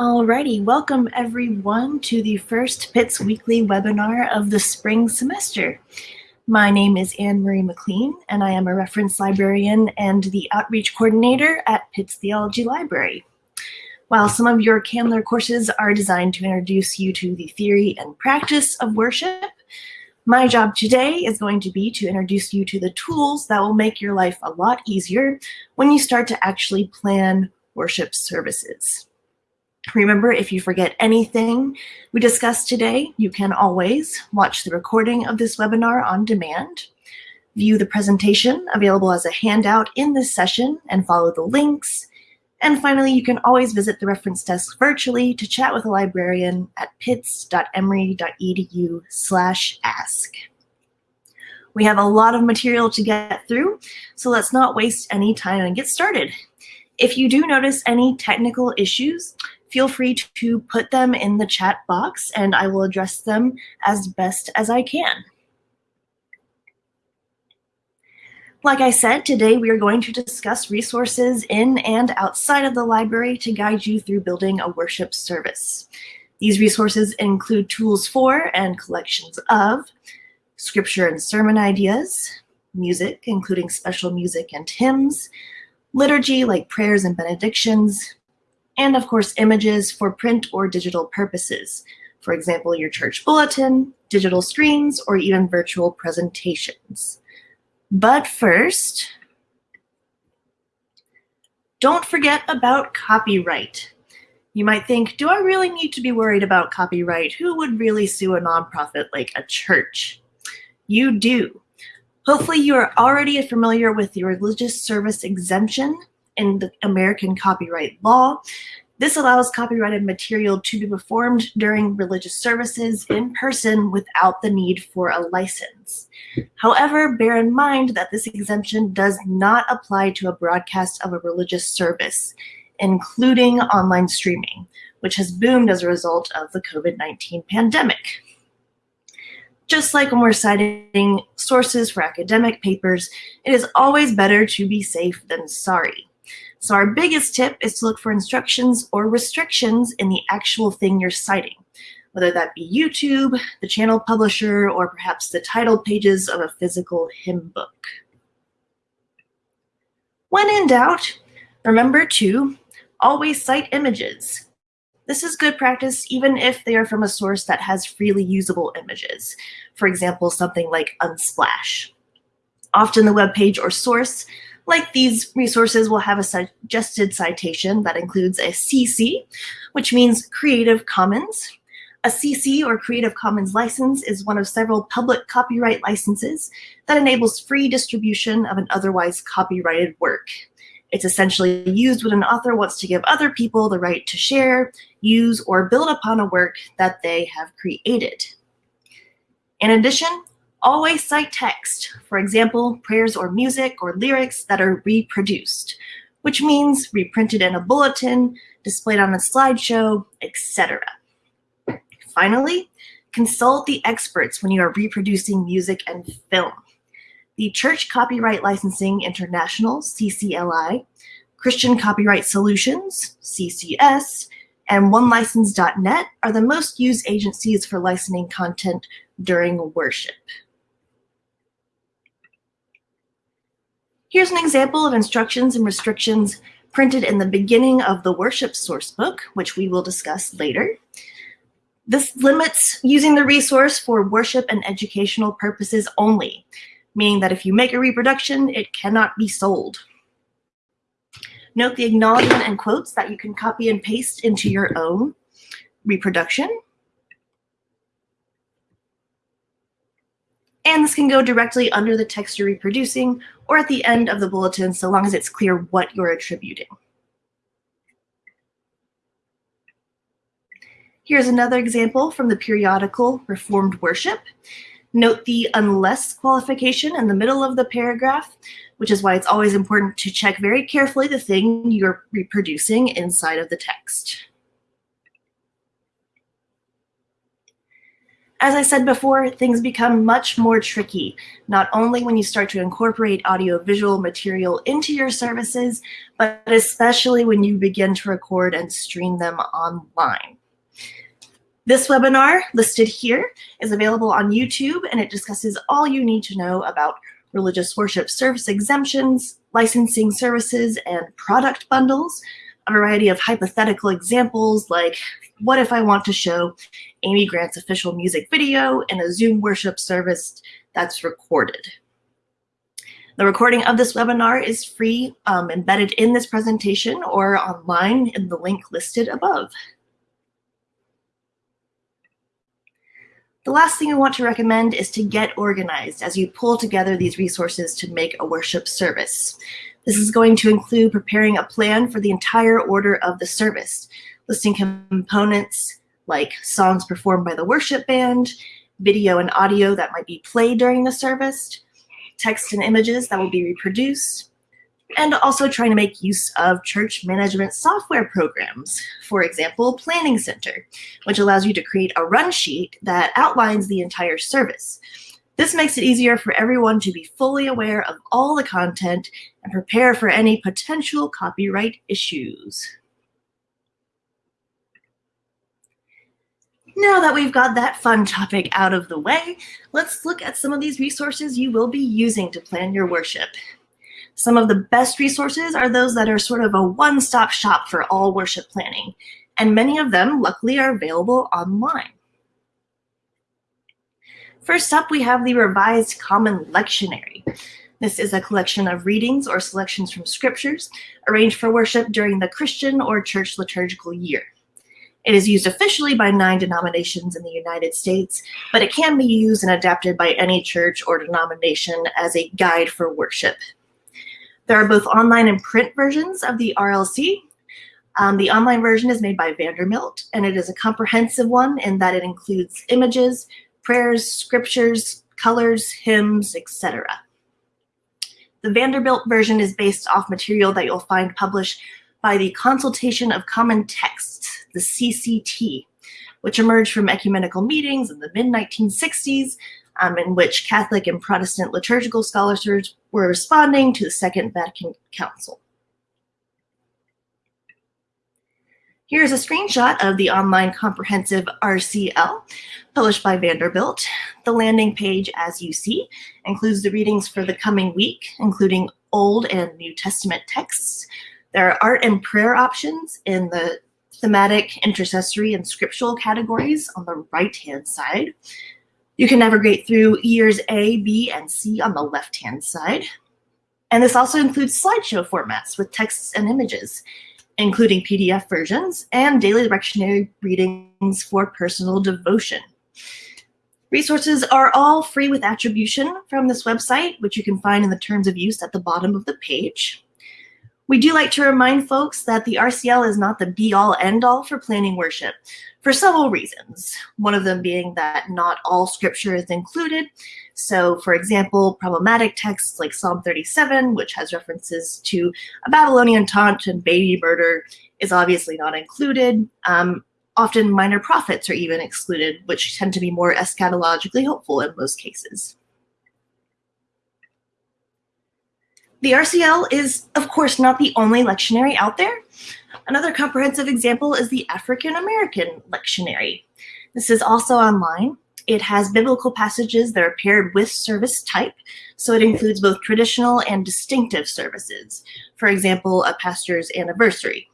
Alrighty, welcome everyone to the first Pitts weekly webinar of the spring semester. My name is Anne Marie McLean, and I am a reference librarian and the outreach coordinator at Pitts Theology Library. While some of your Candler courses are designed to introduce you to the theory and practice of worship, my job today is going to be to introduce you to the tools that will make your life a lot easier when you start to actually plan worship services. Remember, if you forget anything we discussed today, you can always watch the recording of this webinar on demand, view the presentation available as a handout in this session and follow the links. And finally, you can always visit the reference desk virtually to chat with a librarian at pitts.emory.edu slash ask. We have a lot of material to get through, so let's not waste any time and get started. If you do notice any technical issues, feel free to put them in the chat box and I will address them as best as I can. Like I said, today we are going to discuss resources in and outside of the library to guide you through building a worship service. These resources include tools for and collections of scripture and sermon ideas, music, including special music and hymns, liturgy like prayers and benedictions, and of course images for print or digital purposes. For example, your church bulletin, digital screens, or even virtual presentations. But first, don't forget about copyright. You might think, do I really need to be worried about copyright? Who would really sue a nonprofit like a church? You do. Hopefully you are already familiar with the religious service exemption in the American copyright law. This allows copyrighted material to be performed during religious services in person without the need for a license. However, bear in mind that this exemption does not apply to a broadcast of a religious service, including online streaming, which has boomed as a result of the COVID-19 pandemic. Just like when we're citing sources for academic papers, it is always better to be safe than sorry. So our biggest tip is to look for instructions or restrictions in the actual thing you're citing, whether that be YouTube, the channel publisher, or perhaps the title pages of a physical hymn book. When in doubt, remember to always cite images. This is good practice even if they are from a source that has freely usable images. For example, something like Unsplash. Often the web page or source like these resources will have a suggested citation that includes a CC, which means Creative Commons. A CC or Creative Commons license is one of several public copyright licenses that enables free distribution of an otherwise copyrighted work. It's essentially used when an author wants to give other people the right to share, use, or build upon a work that they have created. In addition, Always cite text, for example, prayers or music or lyrics that are reproduced, which means reprinted in a bulletin, displayed on a slideshow, etc. Finally, consult the experts when you are reproducing music and film. The Church Copyright Licensing International, CCLI, Christian Copyright Solutions, CCS, and OneLicense.net are the most used agencies for licensing content during worship. Here's an example of instructions and restrictions printed in the beginning of the worship sourcebook, which we will discuss later. This limits using the resource for worship and educational purposes only, meaning that if you make a reproduction, it cannot be sold. Note the acknowledgement and quotes that you can copy and paste into your own reproduction. And this can go directly under the text you're reproducing or at the end of the bulletin so long as it's clear what you're attributing. Here's another example from the periodical Reformed Worship. Note the unless qualification in the middle of the paragraph, which is why it's always important to check very carefully the thing you're reproducing inside of the text. As I said before, things become much more tricky, not only when you start to incorporate audiovisual material into your services, but especially when you begin to record and stream them online. This webinar listed here is available on YouTube and it discusses all you need to know about religious worship service exemptions, licensing services, and product bundles, a variety of hypothetical examples like what if I want to show Amy Grant's official music video in a Zoom worship service that's recorded. The recording of this webinar is free, um, embedded in this presentation or online in the link listed above. The last thing we want to recommend is to get organized as you pull together these resources to make a worship service. This is going to include preparing a plan for the entire order of the service, listing components like songs performed by the worship band, video and audio that might be played during the service, text and images that will be reproduced, and also trying to make use of church management software programs. For example, Planning Center, which allows you to create a run sheet that outlines the entire service. This makes it easier for everyone to be fully aware of all the content and prepare for any potential copyright issues. Now that we've got that fun topic out of the way, let's look at some of these resources you will be using to plan your worship. Some of the best resources are those that are sort of a one-stop shop for all worship planning, and many of them luckily are available online. First up, we have the Revised Common Lectionary. This is a collection of readings or selections from scriptures arranged for worship during the Christian or church liturgical year. It is used officially by nine denominations in the United States, but it can be used and adapted by any church or denomination as a guide for worship. There are both online and print versions of the RLC. Um, the online version is made by Vanderbilt, and it is a comprehensive one in that it includes images, prayers, scriptures, colors, hymns, etc. The Vanderbilt version is based off material that you'll find published by the Consultation of Common Texts, the CCT, which emerged from ecumenical meetings in the mid-1960s, um, in which Catholic and Protestant liturgical scholars were responding to the Second Vatican Council. Here's a screenshot of the online comprehensive RCL published by Vanderbilt. The landing page, as you see, includes the readings for the coming week, including Old and New Testament texts, there are art and prayer options in the thematic, intercessory, and scriptural categories on the right-hand side. You can navigate through years A, B, and C on the left-hand side. And this also includes slideshow formats with texts and images, including PDF versions and daily lectionary readings for personal devotion. Resources are all free with attribution from this website, which you can find in the terms of use at the bottom of the page. We do like to remind folks that the RCL is not the be-all end-all for planning worship for several reasons. One of them being that not all scripture is included. So for example, problematic texts like Psalm 37, which has references to a Babylonian taunt and baby murder is obviously not included. Um, often minor prophets are even excluded, which tend to be more eschatologically hopeful in most cases. The RCL is, of course, not the only lectionary out there. Another comprehensive example is the African American lectionary. This is also online. It has biblical passages that are paired with service type, so it includes both traditional and distinctive services. For example, a pastor's anniversary.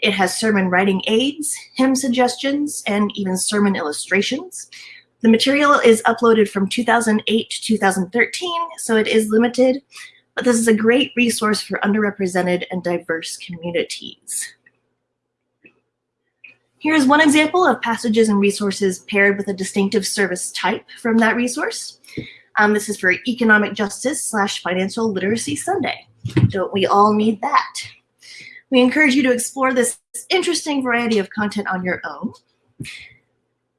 It has sermon writing aids, hymn suggestions, and even sermon illustrations. The material is uploaded from 2008 to 2013, so it is limited, this is a great resource for underrepresented and diverse communities. Here's one example of passages and resources paired with a distinctive service type from that resource. Um, this is for Economic Justice slash Financial Literacy Sunday. Don't we all need that? We encourage you to explore this interesting variety of content on your own.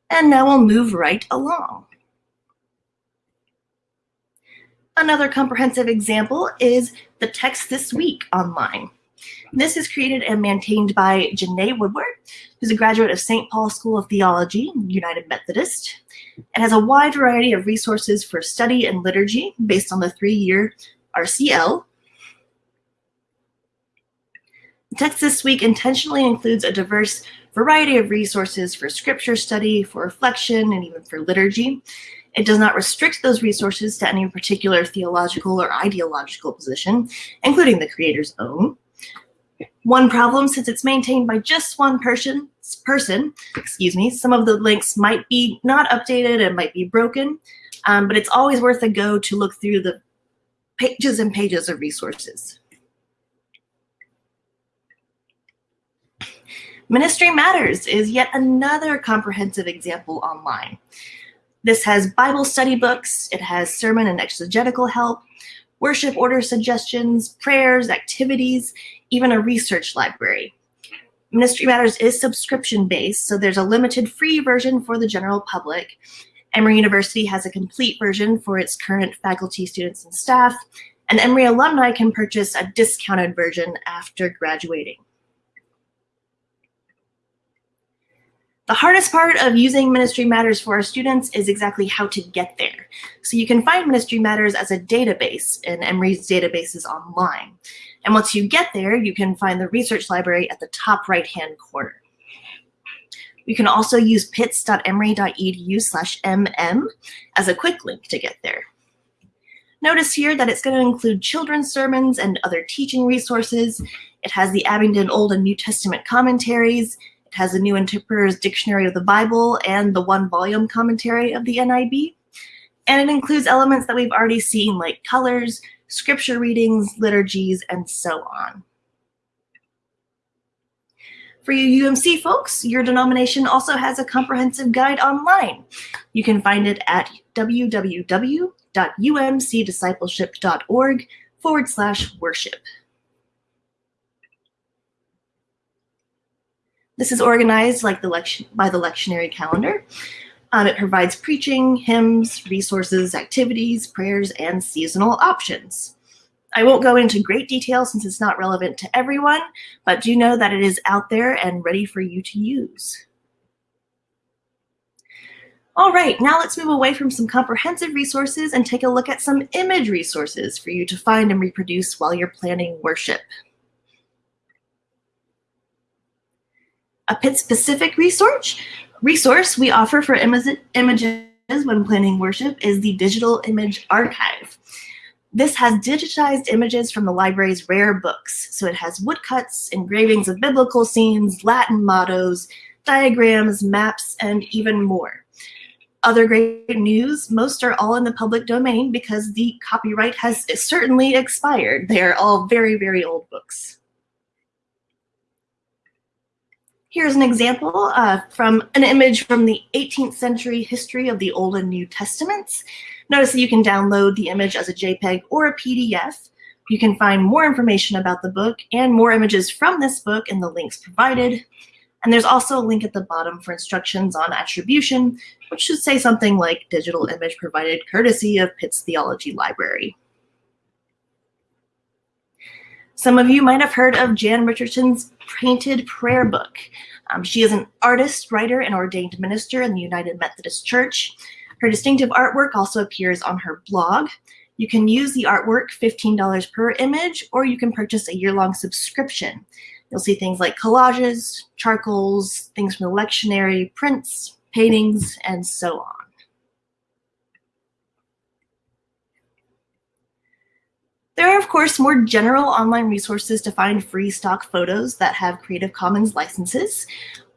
And now we'll move right along. Another comprehensive example is the text this week online. This is created and maintained by Janae Woodard, who's a graduate of St. Paul School of Theology, United Methodist. It has a wide variety of resources for study and liturgy based on the three-year RCL. The text this week intentionally includes a diverse variety of resources for scripture study, for reflection, and even for liturgy. It does not restrict those resources to any particular theological or ideological position, including the creator's own. One problem, since it's maintained by just one person, person, excuse me, some of the links might be not updated and might be broken, um, but it's always worth a go to look through the pages and pages of resources. Ministry Matters is yet another comprehensive example online. This has Bible study books, it has sermon and exegetical help, worship order suggestions, prayers, activities, even a research library. Ministry Matters is subscription-based, so there's a limited free version for the general public. Emory University has a complete version for its current faculty, students, and staff, and Emory alumni can purchase a discounted version after graduating. The hardest part of using Ministry Matters for our students is exactly how to get there. So you can find Ministry Matters as a database in Emory's databases online. And once you get there, you can find the research library at the top right-hand corner. You can also use pitts.emory.edu slash mm as a quick link to get there. Notice here that it's going to include children's sermons and other teaching resources. It has the Abingdon Old and New Testament commentaries, it has a New Interpreter's Dictionary of the Bible and the one volume commentary of the NIB. And it includes elements that we've already seen like colors, scripture readings, liturgies, and so on. For you UMC folks, your denomination also has a comprehensive guide online. You can find it at www.umcdiscipleship.org forward slash worship. This is organized like the lection by the lectionary calendar. Um, it provides preaching, hymns, resources, activities, prayers, and seasonal options. I won't go into great detail since it's not relevant to everyone, but do know that it is out there and ready for you to use. All right, now let's move away from some comprehensive resources and take a look at some image resources for you to find and reproduce while you're planning worship. A Pitts-specific resource, resource we offer for images when planning worship is the Digital Image Archive. This has digitized images from the library's rare books. So it has woodcuts, engravings of biblical scenes, Latin mottos, diagrams, maps, and even more. Other great news, most are all in the public domain because the copyright has certainly expired. They are all very, very old books. Here's an example uh, from an image from the 18th century history of the Old and New Testaments. Notice that you can download the image as a JPEG or a PDF. You can find more information about the book and more images from this book in the links provided. And there's also a link at the bottom for instructions on attribution, which should say something like digital image provided courtesy of Pitts Theology Library. Some of you might have heard of Jan Richardson's Painted Prayer Book. Um, she is an artist, writer, and ordained minister in the United Methodist Church. Her distinctive artwork also appears on her blog. You can use the artwork $15 per image, or you can purchase a year-long subscription. You'll see things like collages, charcoals, things from the lectionary, prints, paintings, and so on. There are, of course, more general online resources to find free stock photos that have Creative Commons licenses.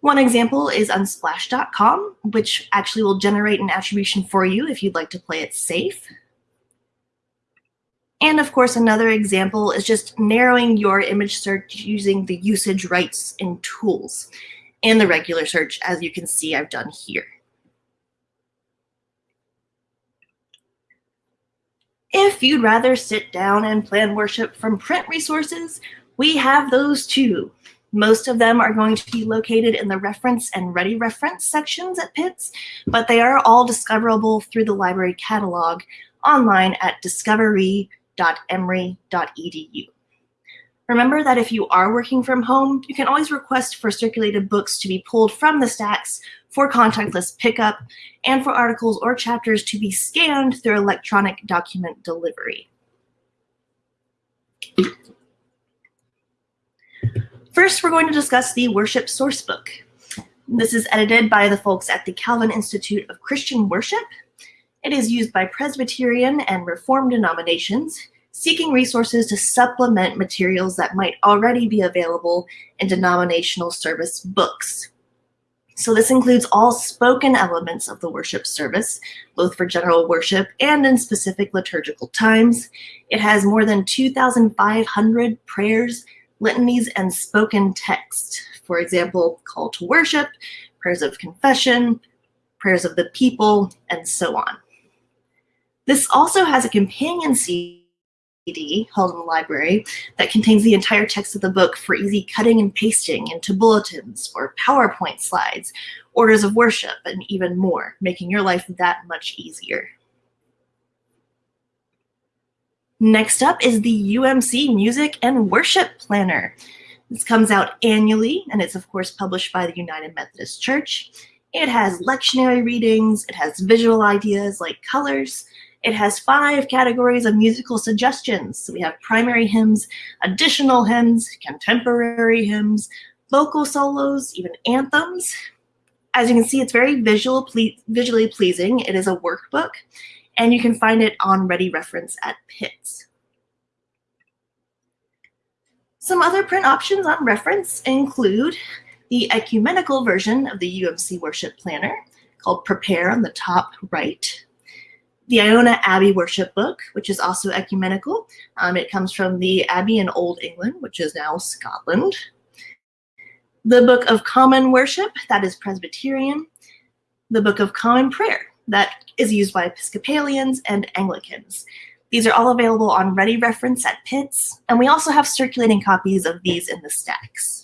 One example is unsplash.com, which actually will generate an attribution for you if you'd like to play it safe. And of course, another example is just narrowing your image search using the usage rights and tools and the regular search, as you can see I've done here. If you'd rather sit down and plan worship from print resources, we have those too. Most of them are going to be located in the reference and ready reference sections at Pitts, but they are all discoverable through the library catalog online at discovery.emory.edu. Remember that if you are working from home, you can always request for circulated books to be pulled from the stacks for contactless pickup and for articles or chapters to be scanned through electronic document delivery. First, we're going to discuss the Worship Sourcebook. This is edited by the folks at the Calvin Institute of Christian Worship. It is used by Presbyterian and Reformed denominations seeking resources to supplement materials that might already be available in denominational service books. So this includes all spoken elements of the worship service, both for general worship and in specific liturgical times. It has more than 2,500 prayers, litanies, and spoken text. For example, call to worship, prayers of confession, prayers of the people, and so on. This also has a companion CD held in the library that contains the entire text of the book for easy cutting and pasting into bulletins or PowerPoint slides, orders of worship, and even more, making your life that much easier. Next up is the UMC Music and Worship Planner. This comes out annually, and it's of course published by the United Methodist Church. It has lectionary readings, it has visual ideas like colors, it has five categories of musical suggestions. So we have primary hymns, additional hymns, contemporary hymns, vocal solos, even anthems. As you can see, it's very visual, ple visually pleasing. It is a workbook, and you can find it on Ready Reference at Pitts. Some other print options on reference include the ecumenical version of the UMC Worship Planner called Prepare on the top right the Iona Abbey Worship Book, which is also ecumenical. Um, it comes from the Abbey in Old England, which is now Scotland. The Book of Common Worship, that is Presbyterian. The Book of Common Prayer, that is used by Episcopalians and Anglicans. These are all available on Ready Reference at Pitts, and we also have circulating copies of these in the stacks.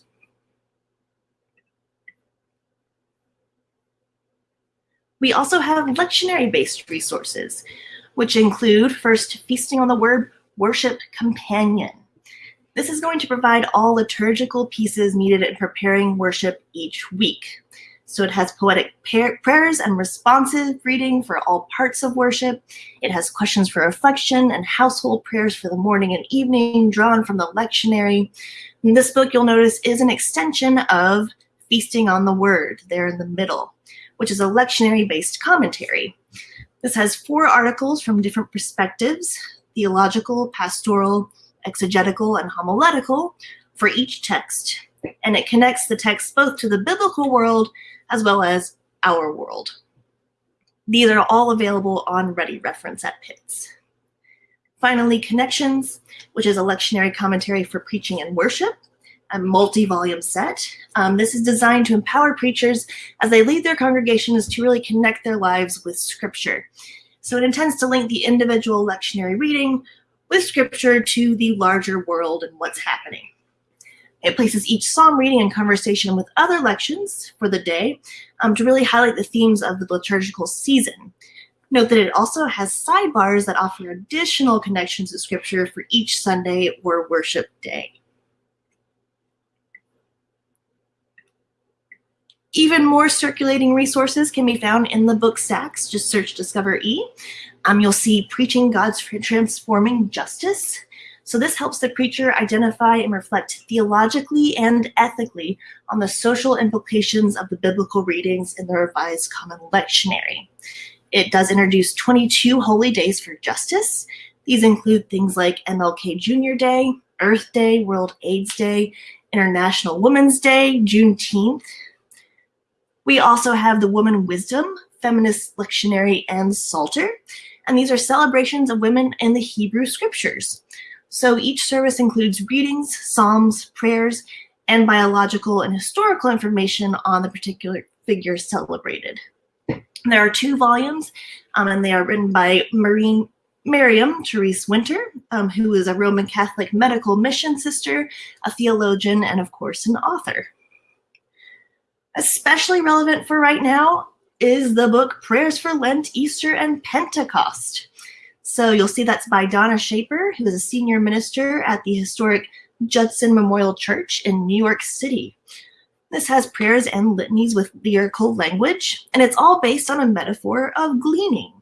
We also have lectionary-based resources, which include first Feasting on the Word Worship Companion. This is going to provide all liturgical pieces needed in preparing worship each week. So it has poetic prayers and responsive reading for all parts of worship. It has questions for reflection and household prayers for the morning and evening drawn from the lectionary. And this book, you'll notice, is an extension of Feasting on the Word there in the middle which is a lectionary-based commentary. This has four articles from different perspectives, theological, pastoral, exegetical, and homiletical for each text, and it connects the text both to the biblical world as well as our world. These are all available on Ready Reference at Pitts. Finally, Connections, which is a lectionary commentary for preaching and worship, a multi-volume set. Um, this is designed to empower preachers as they lead their congregations to really connect their lives with scripture. So it intends to link the individual lectionary reading with scripture to the larger world and what's happening. It places each psalm reading in conversation with other lections for the day um, to really highlight the themes of the liturgical season. Note that it also has sidebars that offer additional connections to scripture for each Sunday or worship day. Even more circulating resources can be found in the book stacks. Just search Discover E. Um, you'll see Preaching God's Transforming Justice. So this helps the preacher identify and reflect theologically and ethically on the social implications of the biblical readings in the Revised Common Lectionary. It does introduce 22 holy days for justice. These include things like MLK Jr. Day, Earth Day, World AIDS Day, International Women's Day, Juneteenth, we also have the Woman Wisdom, Feminist Lectionary, and Psalter. And these are celebrations of women in the Hebrew scriptures. So each service includes readings, psalms, prayers, and biological and historical information on the particular figure celebrated. There are two volumes, um, and they are written by Maureen Miriam Therese Winter, um, who is a Roman Catholic medical mission sister, a theologian, and of course an author. Especially relevant for right now is the book Prayers for Lent, Easter, and Pentecost. So you'll see that's by Donna Schaper, who is a senior minister at the historic Judson Memorial Church in New York City. This has prayers and litanies with lyrical language, and it's all based on a metaphor of gleaning.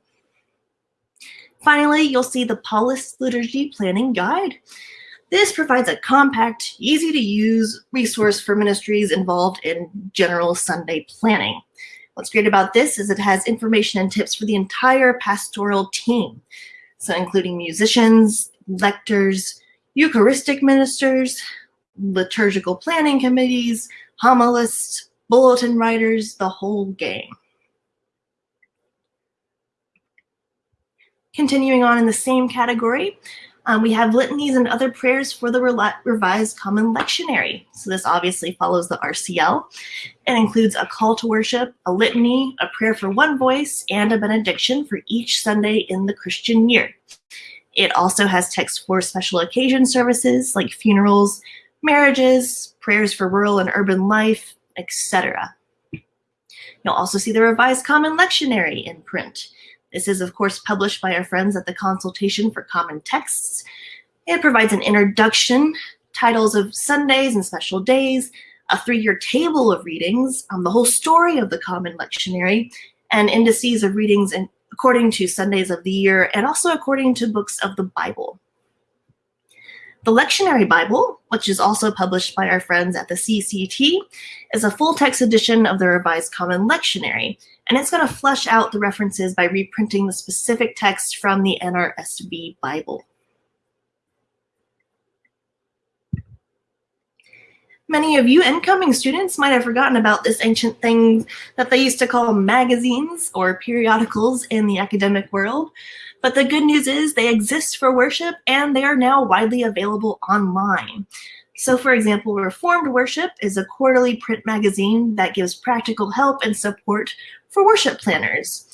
Finally, you'll see the Paulist Liturgy Planning Guide. This provides a compact, easy to use resource for ministries involved in general Sunday planning. What's great about this is it has information and tips for the entire pastoral team. So including musicians, lectors, Eucharistic ministers, liturgical planning committees, homilists, bulletin writers, the whole gang. Continuing on in the same category, um, we have litanies and other prayers for the Revised Common Lectionary. So this obviously follows the RCL and includes a call to worship, a litany, a prayer for one voice, and a benediction for each Sunday in the Christian year. It also has text for special occasion services like funerals, marriages, prayers for rural and urban life, etc. You'll also see the Revised Common Lectionary in print. This is, of course, published by our friends at the Consultation for Common Texts. It provides an introduction, titles of Sundays and special days, a three-year table of readings, um, the whole story of the Common Lectionary, and indices of readings in, according to Sundays of the year, and also according to books of the Bible. The Lectionary Bible, which is also published by our friends at the CCT, is a full text edition of the Revised Common Lectionary, and it's going to flesh out the references by reprinting the specific text from the NRSV Bible. Many of you incoming students might have forgotten about this ancient thing that they used to call magazines or periodicals in the academic world. But the good news is they exist for worship and they are now widely available online. So for example, Reformed Worship is a quarterly print magazine that gives practical help and support for worship planners.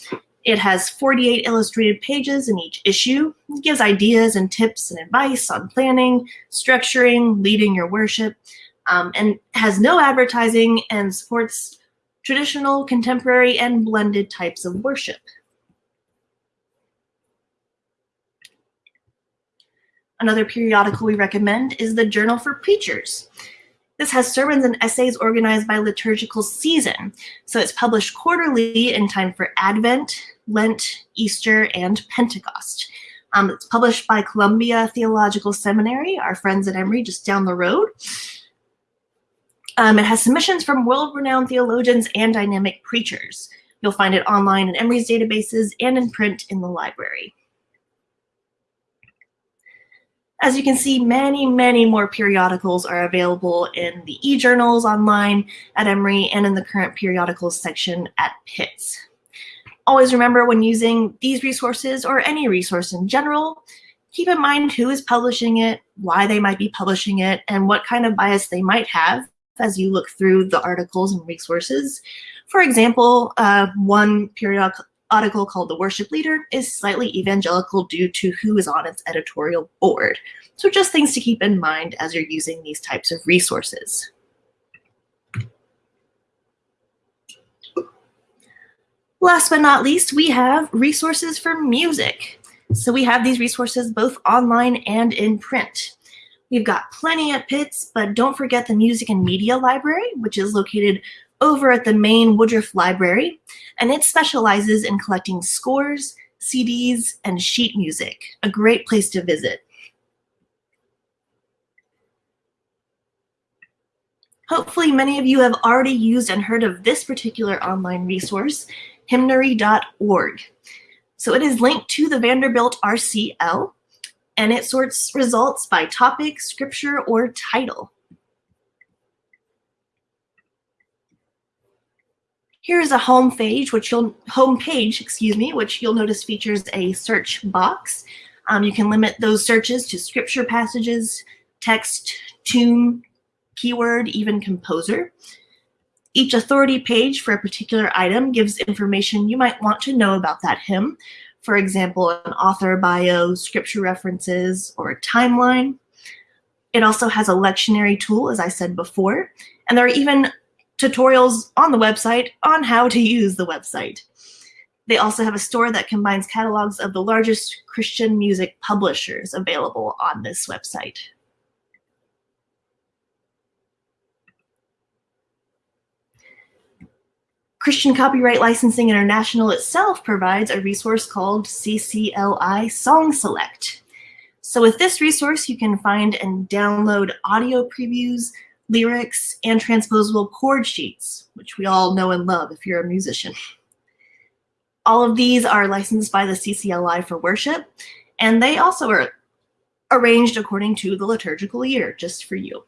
It has 48 illustrated pages in each issue. It gives ideas and tips and advice on planning, structuring, leading your worship, um, and has no advertising and supports traditional, contemporary, and blended types of worship. Another periodical we recommend is the Journal for Preachers. This has sermons and essays organized by liturgical season. So it's published quarterly in time for Advent, Lent, Easter, and Pentecost. Um, it's published by Columbia Theological Seminary, our friends at Emory just down the road. Um, it has submissions from world-renowned theologians and dynamic preachers. You'll find it online in Emory's databases and in print in the library. As you can see, many, many more periodicals are available in the e-journals online at Emory and in the current periodicals section at Pitts. Always remember when using these resources or any resource in general, keep in mind who is publishing it, why they might be publishing it, and what kind of bias they might have as you look through the articles and resources. For example, uh, one periodical article called The Worship Leader is slightly evangelical due to who is on its editorial board. So just things to keep in mind as you're using these types of resources. Last but not least, we have resources for music. So we have these resources both online and in print. We've got plenty at Pitts, but don't forget the Music and Media Library, which is located over at the main Woodruff Library, and it specializes in collecting scores, CDs, and sheet music, a great place to visit. Hopefully many of you have already used and heard of this particular online resource, hymnary.org. So it is linked to the Vanderbilt RCL, and it sorts results by topic, scripture, or title. Here's a home page, which you'll home page, excuse me, which you'll notice features a search box. Um, you can limit those searches to scripture passages, text, tune, keyword, even composer. Each authority page for a particular item gives information you might want to know about that hymn. For example, an author bio, scripture references, or a timeline. It also has a lectionary tool, as I said before, and there are even tutorials on the website on how to use the website. They also have a store that combines catalogs of the largest Christian music publishers available on this website. Christian Copyright Licensing International itself provides a resource called CCLI Song Select. So with this resource, you can find and download audio previews, lyrics, and transposable chord sheets, which we all know and love if you're a musician. All of these are licensed by the CCLI for worship, and they also are arranged according to the liturgical year, just for you.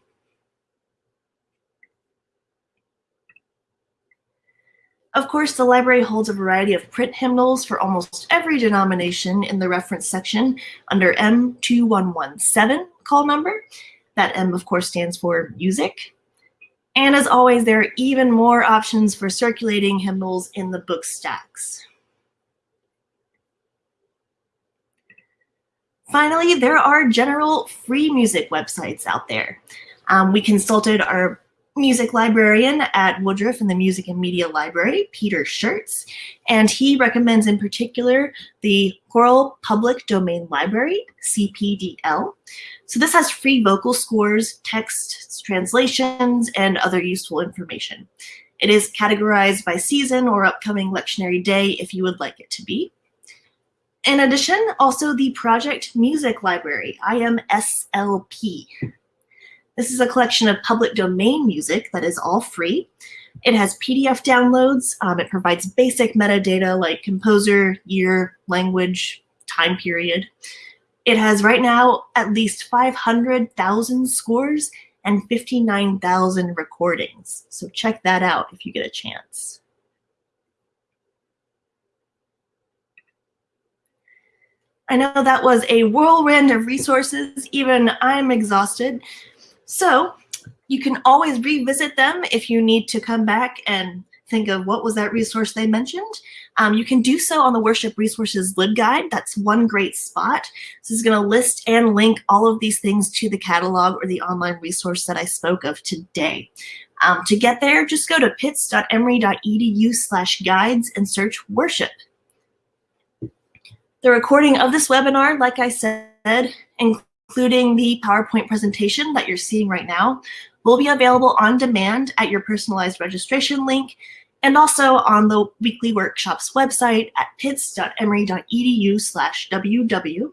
Of course, the library holds a variety of print hymnals for almost every denomination in the reference section under M2117 call number. That M, of course, stands for music. And as always, there are even more options for circulating hymnals in the book stacks. Finally, there are general free music websites out there. Um, we consulted our music librarian at Woodruff in the Music and Media Library, Peter Schertz, and he recommends in particular the Choral Public Domain Library, CPDL. So this has free vocal scores, texts, translations, and other useful information. It is categorized by season or upcoming lectionary day if you would like it to be. In addition, also the Petrucci Music Library, IMSLP. This is a collection of public domain music that is all free. It has PDF downloads. Um, it provides basic metadata like composer, year, language, time period. It has right now at least 500,000 scores and 59,000 recordings. So check that out if you get a chance. I know that was a whirlwind of resources. Even I'm exhausted. So you can always revisit them if you need to come back and think of what was that resource they mentioned. Um, you can do so on the Worship Resources LibGuide. That's one great spot. This is going to list and link all of these things to the catalog or the online resource that I spoke of today. Um, to get there, just go to pitts.emory.edu slash guides and search worship. The recording of this webinar, like I said, including the PowerPoint presentation that you're seeing right now, will be available on demand at your personalized registration link and also on the weekly workshops website at pitts.emory.edu slash ww.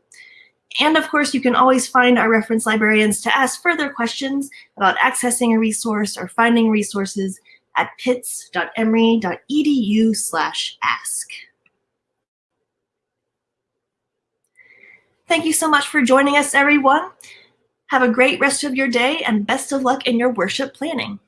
And of course, you can always find our reference librarians to ask further questions about accessing a resource or finding resources at pitts.emory.edu slash ask. Thank you so much for joining us, everyone. Have a great rest of your day and best of luck in your worship planning.